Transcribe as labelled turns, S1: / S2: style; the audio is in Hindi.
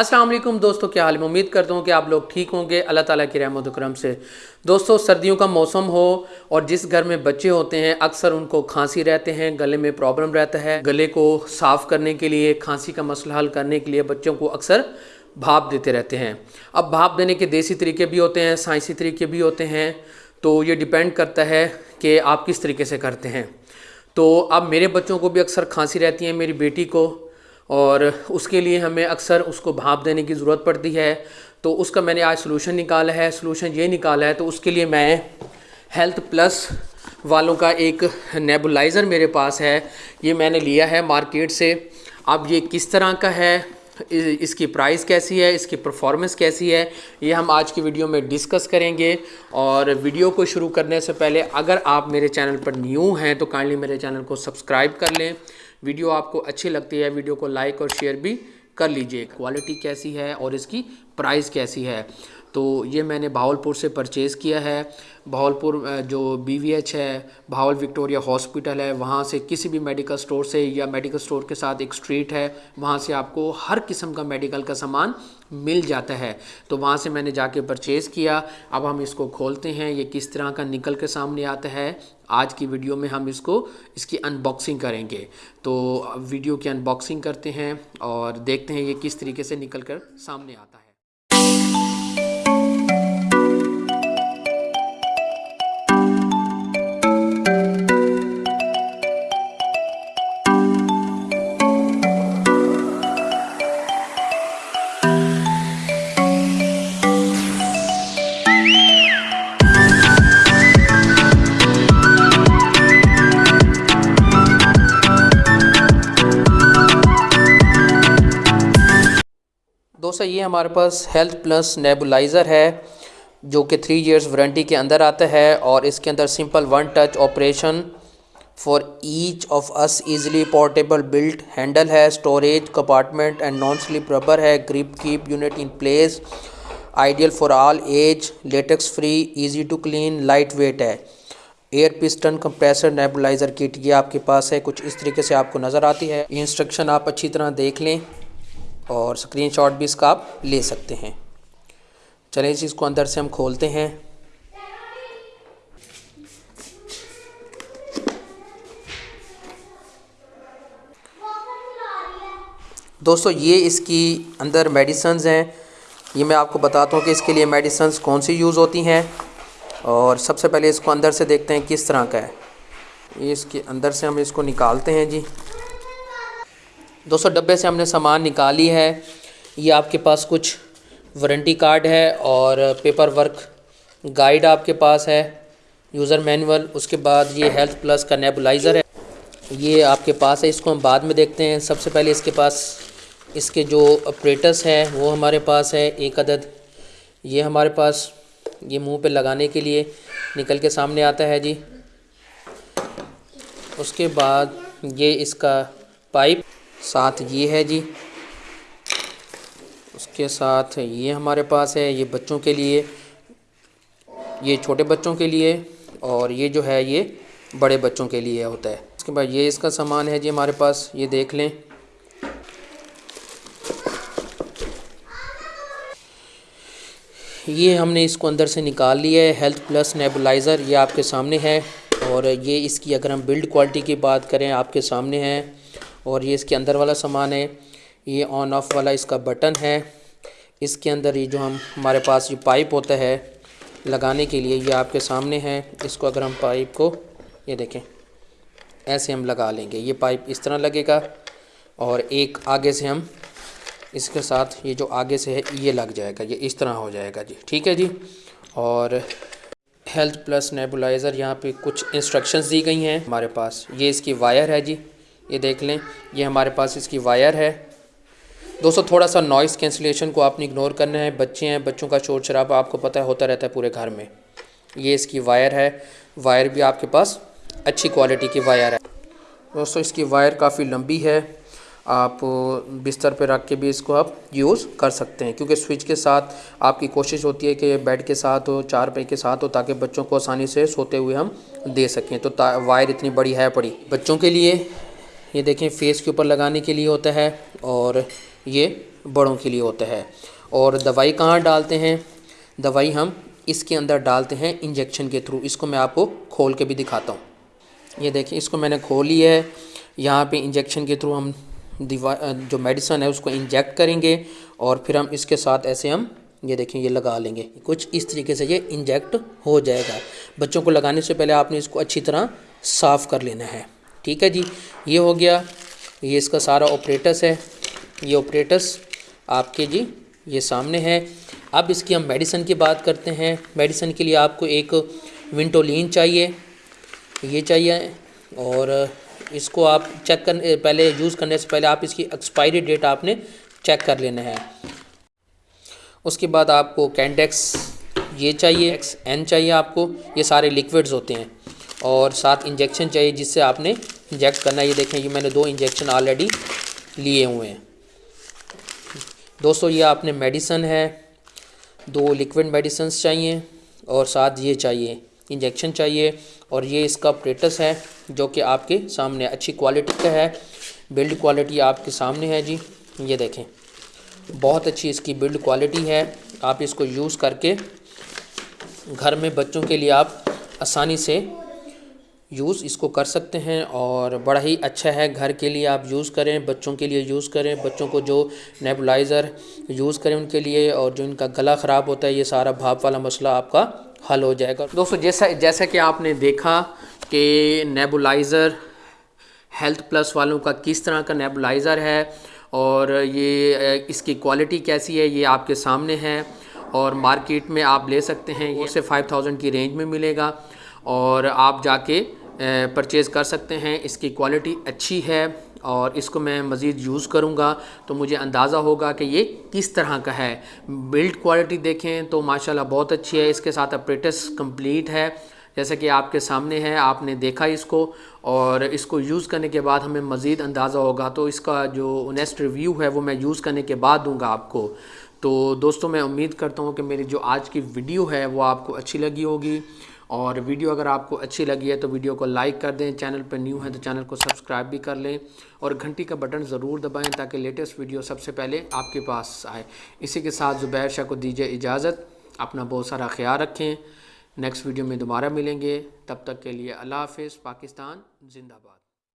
S1: वालेकुम दोस्तों, क्या हाल में उम्मीद करता हूँ कि आप लोग ठीक होंगे। अल्लाह ताला की रहमत करम से। दोस्तों, सर्दियों का मौसम हो और जिस घर में बच्चे होते हैं, अक्सर उनको खांसी रहते हैं, गले में प्रॉब्लम रहता है। गले को साफ़ करने के लिए, खांसी का मसला हल करने के लिए बच्चों को अक्सर भाप देते रहते हैं। अब भाप देने के देसी तरीके भी होते हैं, साइंसी तरीके भी होते हैं। तो ये डिपेंड करता है कि आप किस तरीके से करते हैं। तो अब मेरे बच्चों को भी अक्सर खांसी रहती है, मेरी बेटी को। और उसके लिए हमें अक्सर उसको भाप देने की ज़रूरत पड़ती है। तो उसका मैंने आज सोलूशन निकाला है। सोलूशन ये निकाला है तो उसके लिए मैं हेल्थ प्लस वालों का एक नेबुलाइज़र मेरे पास है। ये मैंने लिया है मार्केट से। अब ये किस तरह का है? इसकी प्राइस कैसी है? इसकी परफॉर्मेंस कैसी है? ये हम आज की वीडियो में डिस्कस करेंगे। और वीडियो को शुरू करने से पहले अगर आप मेरे चैनल पर न्यू हैं तो काइंडली मेरे चैनल को सब्सक्राइब कर लें। वीडियो आपको अच्छी लगती है, वीडियो को लाइक और शेयर भी कर लीजिए। क्वालिटी कैसी है और इसकी प्राइस कैसी है? तो ये मैंने भावलपुर से परचेज़ किया है। भावलपुर जो बीवीएच है, भावल विक्टोरिया हॉस्पिटल है, वहाँ से किसी भी मेडिकल स्टोर से या मेडिकल स्टोर के साथ एक स्ट्रीट है, वहाँ से आपको हर किस्म का मेडिकल का सामान मिल जाता है। तो वहाँ से मैंने जाके परचेज़ किया। अब हम इसको खोलते हैं, ये किस तरह का निकल के सामने आता है आज की वीडियो में हम इसको, इसकी अनबॉक्सिंग करेंगे। तो वीडियो की अनबॉक्सिंग करते हैं और देखते हैं ये किस तरीके से निकल कर सामने आता है। दोस्तों ये हमारे पास हेल्थ प्लस नेबुलाइज़र है, जो कि थ्री इयर्स वारंटी के अंदर आता है और इसके अंदर simple one touch operation for each of us easily portable built handle है storage compartment and non slip rubber है grip keep unit in place ideal for all age latex free easy to clean lightweight है। Air piston compressor nebulizer kit ये आपके पास है, कुछ इस तरीके से आपको नज़र आती है। इंस्ट्रक्शन आप अच्छी तरह देख लें। और स्क्रीनशॉट भी इसका आप ले सकते हैं। चलें इस इसको अंदर से हम खोलते हैं। दोस्तों, ये इसकी अंदर मेडिसन्स हैं। ये मैं आपको बताता हूँ कि इसके लिए मेडिसन्स कौन सी यूज़ होती हैं और सबसे पहले इसको अंदर से देखते हैं किस तरह का है। ये इसके अंदर से हम इसको निकालते हैं जी। दोस्तों डब्बे से हमने सामान निकाली है। ये आपके पास कुछ वारंटी कार्ड है और पेपर वर्क गाइड आपके पास है, यूज़र मैनुअल, उसके बाद ये हेल्थ प्लस का नेबुलाइज़र है। ये आपके पास है, इसको हम बाद में देखते हैं। सबसे पहले इसके पास, इसके जो ऑपरेटर्स हैं, वो हमारे पास है, एक अदद। ये हमारे पास, ये मुँह पे लगाने के लिए निकल के सामने आता है जी। उसके बाद ये इसका पाइप। साथ ये है जी। उसके साथ ये हमारे पास है, ये बच्चों के लिए, ये छोटे बच्चों के लिए और ये जो है ये बड़े बच्चों के लिए होता है। उसके बाद ये इसका सामान है जी हमारे पास, ये देख लें। ये हमने इसको अंदर से निकाल लिया है हेल्थ प्लस नेबुलाइज़र ये आपके सामने है और ये इसकी अगर हम बिल्ड क्वालिटी की बात करें, आपके सामने है। और ये इसके अंदर वाला सामान है, ये ऑन ऑफ़ वाला इसका बटन है। इसके अंदर ये जो हम, हमारे पास ये पाइप होता है, लगाने के लिए ये आपके सामने है। इसको अगर हम पाइप को, ये देखें, ऐसे हम लगा लेंगे। ये पाइप इस तरह लगेगा और एक आगे से हम, इसके साथ ये जो आगे से है, ये लग जाएगा। ये इस तरह हो जाएगा जी। ठीक है जी? और हेल्थ प्लस नेबुलाइज़र यहाँ पे कुछ इंस्ट्रक्शंस दी गई हैं। हमारे पास ये इसकी वायर है जी। ये देख लें, ये हमारे पास इसकी वायर है। दोस्तों थोड़ा सा नॉइस कैंसिलेशन को आपने इग्नोर करना है। बच्चे हैं, बच्चों का शोर शराबा आपको पता है होता रहता है पूरे घर में। ये इसकी वायर है। वायर भी आपके पास अच्छी क्वालिटी की वायर है। दोस्तों, इसकी वायर काफ़ी लंबी है। आप बिस्तर पर रख के भी इसको आप यूज़ कर सकते हैं, क्योंकि स्विच के साथ आपकी कोशिश होती है कि बेड के साथ हो चार पे के साथ हो, ताकि बच्चों को आसानी से सोते हुए हम दे सकें। तो वायर इतनी बड़ी है, पड़ी। बच्चों के लिए ये देखें फेस के ऊपर लगाने के लिए होता है और ये बड़ों के लिए होता है। और दवाई कहाँ डालते हैं? दवाई हम इसके अंदर डालते हैं इंजेक्शन के थ्रू इसको मैं आपको खोल के भी दिखाता हूँ। ये देखिए इसको मैंने खोली है। यहाँ पे इंजेक्शन के थ्रू हम दवा जो मेडिसन है उसको इंजेक्ट करेंगे और फिर हम इसके साथ ऐसे हम, ये देखें, ये लगा लेंगे। कुछ इस तरीके से ये इंजेक्ट हो जाएगा। बच्चों को लगाने से पहले आपने इसको अच्छी तरह साफ़ कर लेना है। ठीक है जी, ये हो गया, ये इसका सारा ऑपरेटस है, ये ऑपरेटस आपके जी, ये सामने है। अब इसकी हम मेडिसन की बात करते हैं। मेडिसन के लिए आपको एक विंटोलिन चाहिए, ये चाहिए, और इसको आप चेक कर, पहले यूज़ करने से पहले आप इसकी एक्सपायरी डेट आपने चेक कर लेना है। उसके बाद आपको कैंडेक्स ये चाहिए एक्स एन चाहिए आपको, ये सारे लिक्विड्स होते हैं। और साथ इंजेक्शन चाहिए जिससे आपने इंजेक्ट करना ये देखें ये मैंने दो इंजेक्शन ऑलरेडी लिए हुए हैं। दोस्तों, ये आपने मेडिसन है। दो लिक्विड मेडिसन्स चाहिए और साथ ये चाहिए इंजेक्शन चाहिए। और ये इसका प्रेटस है, जो कि आपके सामने अच्छी क्वालिटी का है। बिल्ड क्वालिटी आपके सामने है जी। ये देखें, बहुत अच्छी इसकी बिल्ड क्वालिटी है। आप इसको यूज़ करके घर में बच्चों के लिए आप आसानी से यूज़ इसको कर सकते हैं और बड़ा ही अच्छा है। घर के लिए आप यूज़ करें, बच्चों के लिए यूज़ करें, बच्चों को जो नेबुलाइज़र यूज़ करें उनके लिए और जो इनका गला ख़राब होता है, ये सारा भाप वाला मसला आपका हल हो जाएगा। दोस्तों, जैसा जैसा कि आपने देखा कि नेबुलाइज़र हेल्थ प्लस वालों का किस तरह का नेबुलाइज़र है और ये इसकी क्वालिटी कैसी है, ये आपके सामने है और मार्केट में आप ले सकते हैं। ये से फाइव थाउज़ेंड की रेंज में मिलेगा और आप जाके परचेज़ कर सकते हैं। इसकी क्वालिटी अच्छी है और इसको मैं मज़ीद यूज़ करूँगा। तो मुझे अंदाज़ा होगा कि ये किस तरह का है। बिल्ड क्वालिटी देखें तो माशाल्लाह बहुत अच्छी है। इसके साथ अपरेटस कंप्लीट है। जैसे कि आपके सामने है, आपने देखा इसको और इसको यूज़ करने के बाद हमें मज़ीद अंदाज़ा होगा। तो इसका जो नेक्स्ट रिव्यू है, वो मैं यूज़ करने के बाद दूँगा आपको। तो दोस्तों, मैं उम्मीद करता हूँ कि मेरी जो आज की वीडियो है, वो आपको अच्छी लगी होगी। और वीडियो अगर आपको अच्छी लगी है तो वीडियो को लाइक कर दें, चैनल पर न्यू है तो चैनल को सब्सक्राइब भी कर लें और घंटी का बटन ज़रूर दबाएँ ताकि लेटेस्ट वीडियो सबसे पहले आपके पास आए। इसी के साथ ज़ुबैर शाह को दीजिए इजाज़त, अपना बहुत सारा ख्याल रखें। नेक्स्ट वीडियो में दोबारा मिलेंगे। तब तक के लिए अल्लाह हाफिज़, पाकिस्तान, जिंदाबाद।